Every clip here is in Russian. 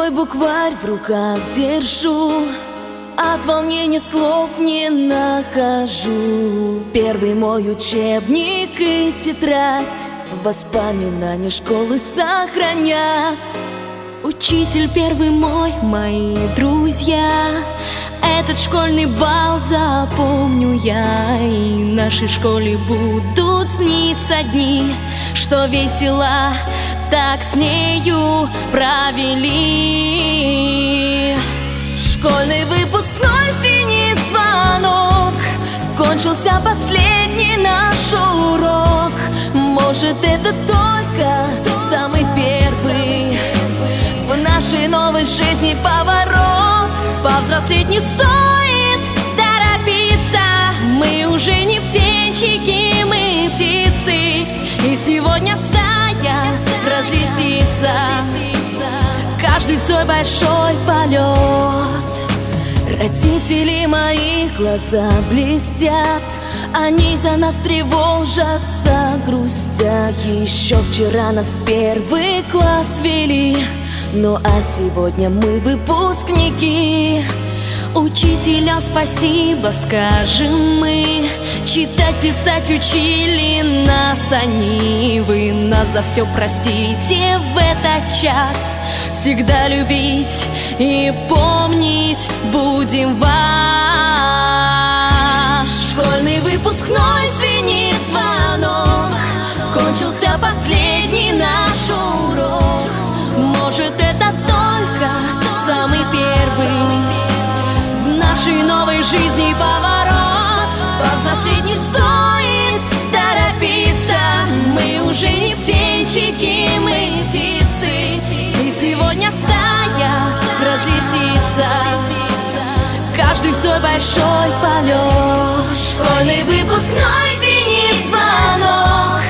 свой букварь в руках держу От волнения слов не нахожу. Первый мой учебник и тетрадь Воспоминания школы сохранят. Учитель первый мой, мои друзья Этот школьный бал запомню я. И нашей школе будут сниться дни Что весело так с нею провели. Школьный выпускной звенит звонок Кончился последний наш урок. Может это только самый первый В нашей новой жизни поворот. Повзрослеть не стоит торопиться Мы уже не птенчики, Каждый свой большой полет. Родители мои глаза блестят. Они за нас тревожатся, грустят. Еще вчера нас первый класс вели. Ну а сегодня мы выпускники. Учителя спасибо скажем мы. Читать, писать учили нас они. Вы нас за все простите в этот час Всегда любить и помнить будем вас. Школьный выпускной звенит звонок Кончился последний наш урок. Может это только самый первый нашей новой жизни поворот. Не стоит торопиться большой полет Школьный выпускной звенит звонок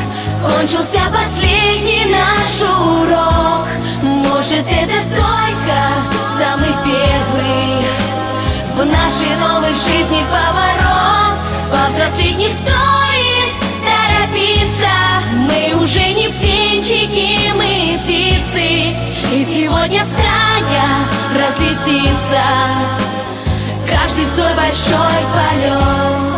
Кончился последний наш урок. Может это только самый первый. В нашей новой жизни поворот. Повзрослеть не стоит торопиться. Мы уже не птенчики, мы птицы. И сегодня стая разлетится Каждый свой большой полет